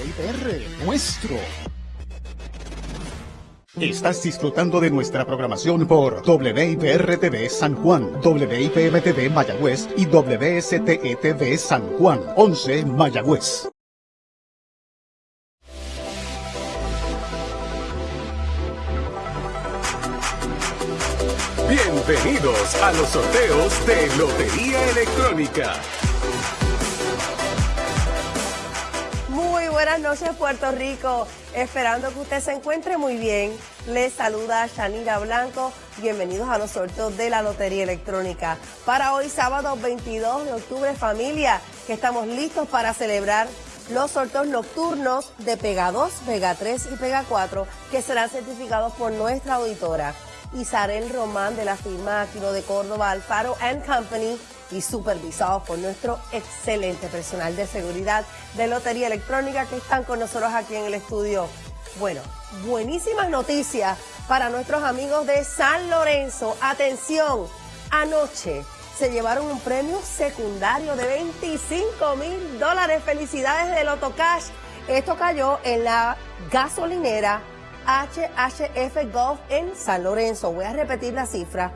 WIPR, nuestro. Estás disfrutando de nuestra programación por WIPR-TV San Juan, WIPM-TV Mayagüez y WSTE-TV San Juan, 11 Mayagüez. Bienvenidos a los sorteos de Lotería Electrónica. Buenas noches Puerto Rico, esperando que usted se encuentre muy bien. Les saluda Shanira Blanco, bienvenidos a los sorteos de la Lotería Electrónica. Para hoy sábado 22 de octubre familia, que estamos listos para celebrar los sorteos nocturnos de Pega 2, Pega 3 y Pega 4 que serán certificados por nuestra auditora. Isarel Román de la firma Aquino de Córdoba Alfaro Company y supervisados por nuestro excelente personal de seguridad de Lotería Electrónica que están con nosotros aquí en el estudio. Bueno, buenísimas noticias para nuestros amigos de San Lorenzo. Atención, anoche se llevaron un premio secundario de 25 mil dólares. Felicidades de Loto Cash. Esto cayó en la gasolinera HHF Golf en San Lorenzo. Voy a repetir la cifra.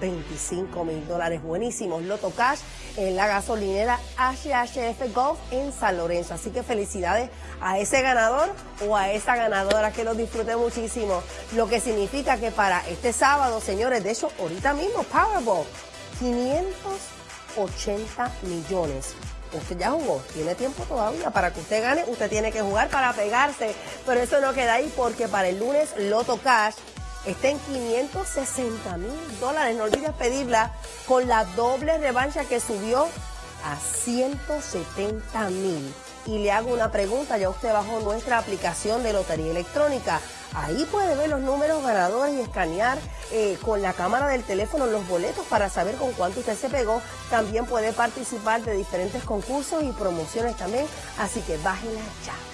25 mil dólares buenísimos. Loto Cash en la gasolinera HHF Golf en San Lorenzo. Así que felicidades a ese ganador o a esa ganadora que lo disfrute muchísimo. Lo que significa que para este sábado, señores, de hecho, ahorita mismo, Powerball, 580 millones usted ya jugó, tiene tiempo todavía para que usted gane, usted tiene que jugar para pegarse, pero eso no queda ahí porque para el lunes Loto Cash está en 560 mil dólares, no olvides pedirla con la doble revancha que subió a 170 mil. Y le hago una pregunta, ya usted bajó nuestra aplicación de Lotería Electrónica. Ahí puede ver los números ganadores y escanear eh, con la cámara del teléfono los boletos para saber con cuánto usted se pegó. También puede participar de diferentes concursos y promociones también. Así que bájenla ya.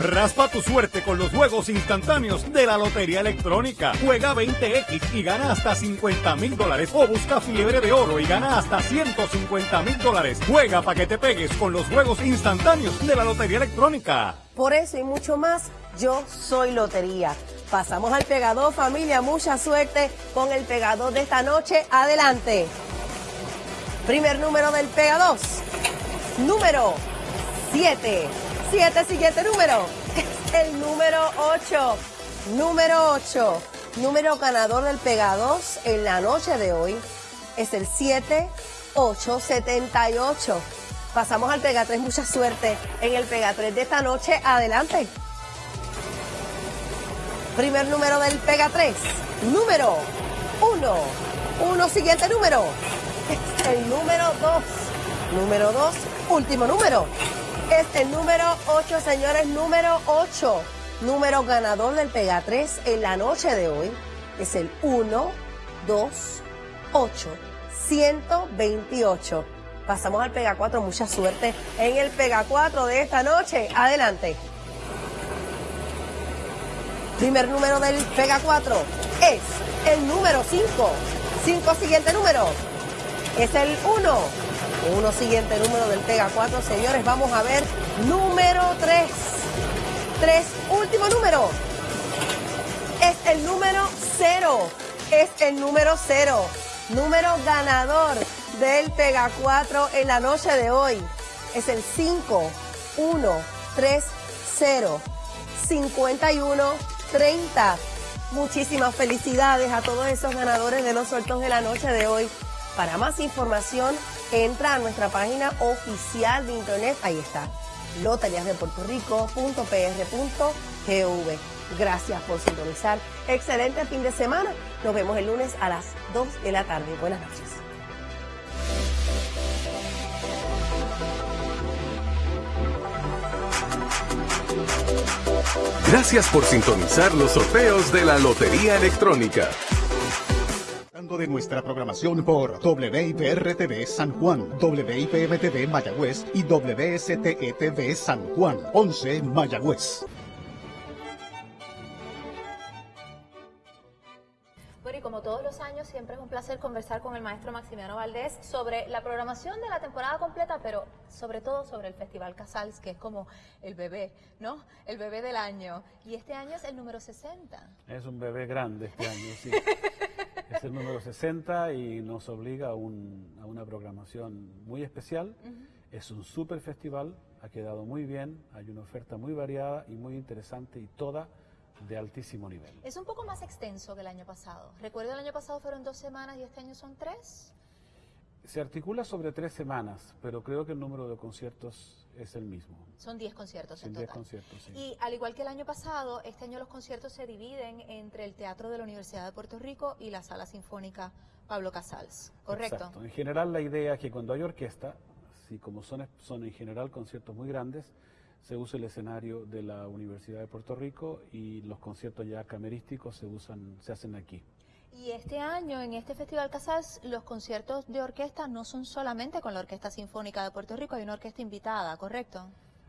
Raspa tu suerte con los juegos instantáneos de la Lotería Electrónica. Juega 20X y gana hasta 50 mil dólares. O busca fiebre de oro y gana hasta 150 mil dólares. Juega para que te pegues con los juegos instantáneos de la Lotería Electrónica. Por eso y mucho más, yo soy Lotería. Pasamos al pegador, familia. Mucha suerte con el pegador de esta noche. Adelante. Primer número del pegador. Número 7. 7, siguiente número. Es el número 8. Número 8. Número ganador del Pega 2 en la noche de hoy es el 7878. Pasamos al Pega 3, mucha suerte en el Pega 3 de esta noche. Adelante. Primer número del Pega 3. Número 1. 1, siguiente número. Es el número 2. Número 2, último número es el número 8, señores, número 8. Número ganador del Pega 3 en la noche de hoy es el 1, 2, 8, 128. Pasamos al Pega 4, mucha suerte en el Pega 4 de esta noche. Adelante. Primer número del Pega 4 es el número 5. 5 siguiente número es el 1. Uno siguiente número del Pega 4, señores. Vamos a ver número 3. 3, último número. Es el número 0. Es el número 0. Número ganador del Pega 4 en la noche de hoy. Es el 5, 1, 3, 0, 51, 30. Muchísimas felicidades a todos esos ganadores de los sueltos de la noche de hoy. Para más información, entra a nuestra página oficial de internet. Ahí está, loteriasdepuertorico.pr.gv. Gracias por sintonizar. Excelente fin de semana. Nos vemos el lunes a las 2 de la tarde. Buenas noches. Gracias por sintonizar los sorteos de la Lotería Electrónica de nuestra programación por WIPR-TV San Juan, WIPM-TV Mayagüez y WSTE-TV San Juan, 11 Mayagüez. Bueno, y como todos los años siempre es un placer conversar con el maestro Maximiano Valdés sobre la programación de la temporada completa, pero sobre todo sobre el Festival Casals, que es como el bebé, ¿no? El bebé del año. Y este año es el número 60. Es un bebé grande este año, sí. es el número 60 y nos obliga a, un- a una programación muy especial. Es un super festival, ha quedado muy bien, hay una oferta muy variada y muy interesante y toda de altísimo nivel. Es un poco más extenso que el año pasado. Recuerdo el año pasado fueron dos semanas y este año son tres. Se articula sobre tres semanas, pero creo que el número de conciertos es el mismo. Son 10 conciertos en total. 10 conciertos, sí. Y al igual que el año pasado, este año los conciertos se dividen entre el Teatro de la Universidad de Puerto Rico y la Sala Sinfónica Pablo Casals. ¿Correcto? Exacto. En general la idea es que cuando hay orquesta, si como son, son en general conciertos muy grandes, se usa el escenario de la Universidad de Puerto Rico y los conciertos ya camerísticos se usan, se hacen aquí. Y este año, en este Festival Casals, los conciertos de orquesta no son solamente con la Orquesta Sinfónica de Puerto Rico, hay una orquesta invitada, ¿correcto?